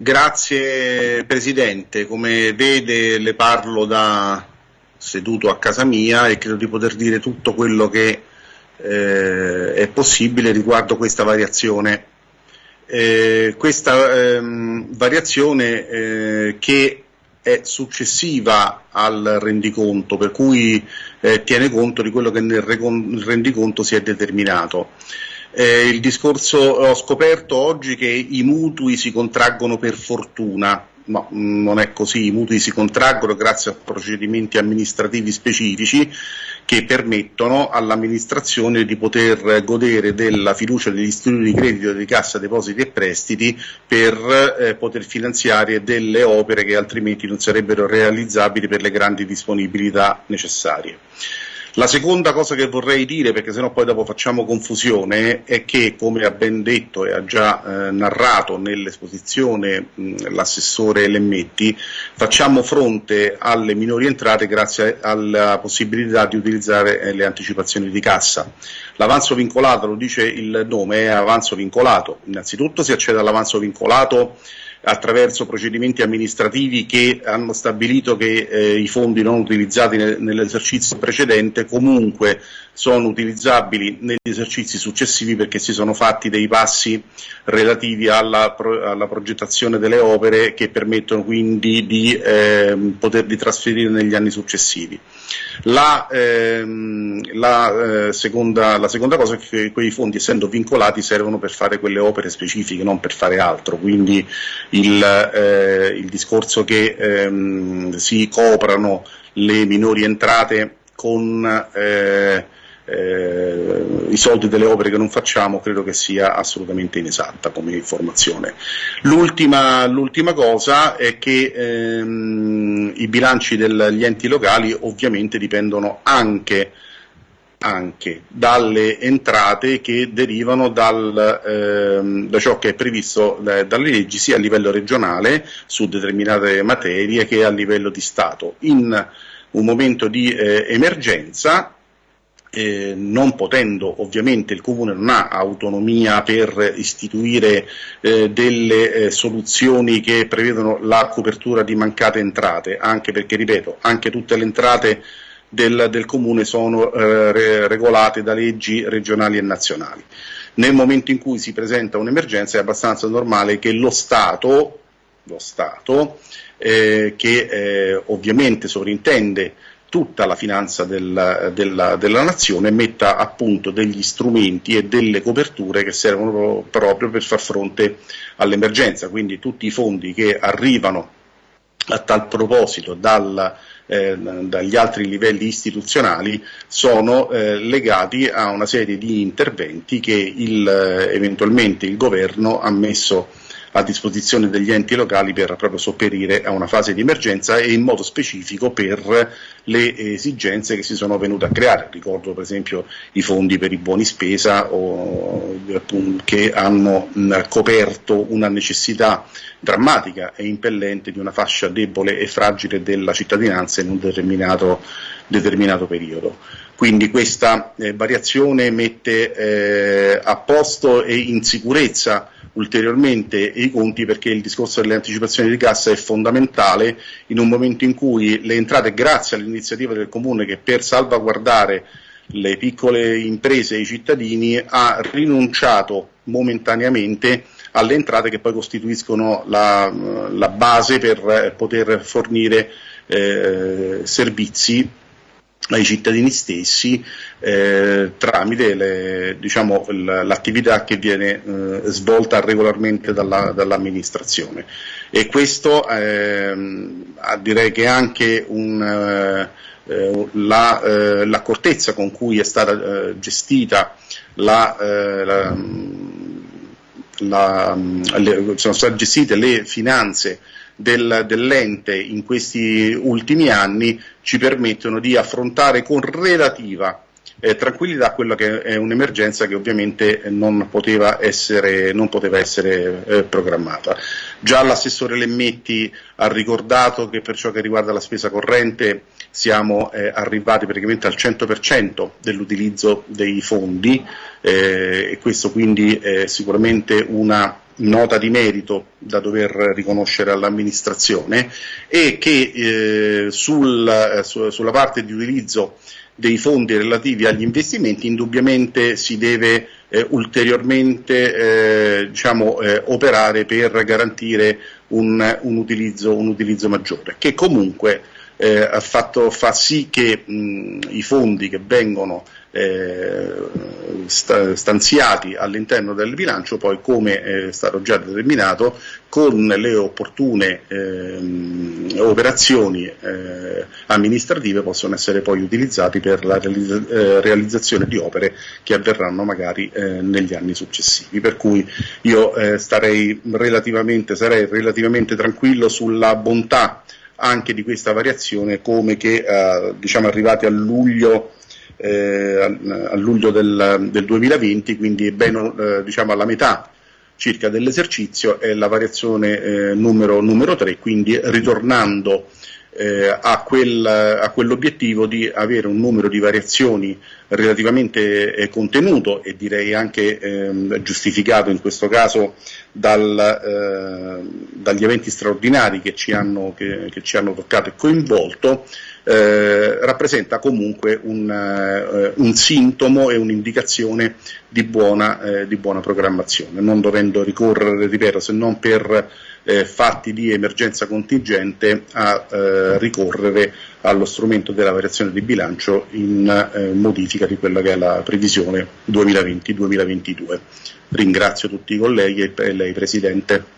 Grazie Presidente, come vede le parlo da seduto a casa mia e credo di poter dire tutto quello che eh, è possibile riguardo questa variazione. Eh, questa ehm, variazione eh, che è successiva al rendiconto, per cui eh, tiene conto di quello che nel rendiconto si è determinato. Eh, il discorso ho scoperto oggi che i mutui si contraggono per fortuna, no, non è così, i mutui si contraggono grazie a procedimenti amministrativi specifici che permettono all'amministrazione di poter godere della fiducia degli istituti di credito di cassa depositi e prestiti per eh, poter finanziare delle opere che altrimenti non sarebbero realizzabili per le grandi disponibilità necessarie. La seconda cosa che vorrei dire, perché sennò poi dopo facciamo confusione, è che, come ha ben detto e ha già eh, narrato nell'esposizione l'assessore Lemmetti, facciamo fronte alle minori entrate grazie alla possibilità di utilizzare eh, le anticipazioni di cassa. L'avanzo vincolato, lo dice il nome, è avanzo vincolato. Innanzitutto si accede all'avanzo vincolato attraverso procedimenti amministrativi che hanno stabilito che eh, i fondi non utilizzati nel, nell'esercizio precedente comunque sono utilizzabili negli esercizi successivi perché si sono fatti dei passi relativi alla, pro, alla progettazione delle opere che permettono quindi di eh, poterli trasferire negli anni successivi. La, ehm, la, eh, seconda, la, seconda, cosa è che quei fondi essendo vincolati servono per fare quelle opere specifiche, non per fare altro, quindi il, eh, il discorso che ehm, si coprano le minori entrate con eh, eh, i soldi delle opere che non facciamo credo che sia assolutamente inesatta come informazione. L'ultima, l'ultima cosa è che ehm, i bilanci degli enti locali ovviamente dipendono anche anche dalle entrate che derivano dal, ehm, da ciò che è previsto eh, dalle leggi sia a livello regionale su determinate materie che a livello di Stato. In un momento di eh, emergenza eh, non potendo ovviamente il Comune non ha autonomia per istituire eh, delle eh, soluzioni che prevedono la copertura di mancate entrate, anche perché, ripeto, anche tutte le entrate del, del Comune sono eh, re, regolate da leggi regionali e nazionali. Nel momento in cui si presenta un'emergenza è abbastanza normale che lo Stato, lo Stato eh, che eh, ovviamente sovrintende tutta la finanza del, della, della, nazione metta a punto degli strumenti e delle coperture che servono proprio per far fronte all'emergenza, quindi tutti i fondi che arrivano a tal proposito dal, eh, dagli altri livelli istituzionali sono eh, legati a una serie di interventi che il, eventualmente il governo ha messo a disposizione degli enti locali per proprio sopperire a una fase di emergenza e in modo specifico per le esigenze che si sono venute a creare. Ricordo per esempio i fondi per i buoni spesa o, che hanno coperto una necessità drammatica e impellente di una fascia debole e fragile della cittadinanza in un determinato, determinato periodo. Quindi questa eh, variazione mette eh, a posto e in sicurezza ulteriormente i conti perché il discorso delle anticipazioni di cassa è fondamentale in un momento in cui le entrate, grazie all'iniziativa del Comune che per salvaguardare le piccole imprese e i cittadini ha rinunciato momentaneamente alle entrate che poi costituiscono la, la base per poter fornire eh, servizi ai cittadini stessi eh, tramite le, diciamo, l'attività che viene eh, svolta regolarmente dalla, dall'amministrazione. E questo ehm, direi che anche un, eh, la, eh, l'accortezza con cui è stata eh, gestita la, eh, la, sono state gestite le finanze del, dell'ente in questi ultimi anni ci permettono di affrontare con relativa eh, tranquillità quella che è un'emergenza che ovviamente non poteva essere, non poteva essere eh, programmata. Già l'assessore Lemmetti ha ricordato che per ciò che riguarda la spesa corrente siamo eh, arrivati praticamente al 100% dell'utilizzo dei fondi eh, e questo quindi è sicuramente una nota di merito da dover riconoscere all'amministrazione e che eh, sul, eh, su, sulla parte di utilizzo dei fondi relativi agli investimenti indubbiamente si deve eh, ulteriormente eh, diciamo, eh, operare per garantire un, un, utilizzo, un, utilizzo, maggiore, che comunque eh, fatto, fa sì che mh, i fondi che vengono eh, stanziati all'interno del bilancio, poi come è stato già determinato, con le opportune ehm, operazioni eh, amministrative possono essere poi utilizzati per la realizza eh, realizzazione di opere che avverranno magari eh, negli anni successivi. Per cui io eh, starei relativamente, sarei relativamente tranquillo sulla bontà anche di questa variazione come che eh, diciamo arrivati a luglio eh, a, luglio del, del, 2020, quindi ben eh, diciamo alla metà circa dell'esercizio è la variazione eh, numero, numero 3, quindi ritornando eh, a, quel, a, quell'obiettivo di avere un numero di variazioni relativamente eh, contenuto e direi anche eh, giustificato in questo caso dal, eh, dagli eventi straordinari che ci hanno, che, che ci hanno toccato e coinvolto, eh, rappresenta comunque un, eh, un, sintomo e un'indicazione di buona, eh, di buona programmazione, non dovendo ricorrere, ripeto, se non per eh, fatti di emergenza contingente a ricorrere allo strumento della variazione di bilancio in modifica di quella che è la previsione 2020-2022. Ringrazio tutti i colleghi e lei Presidente.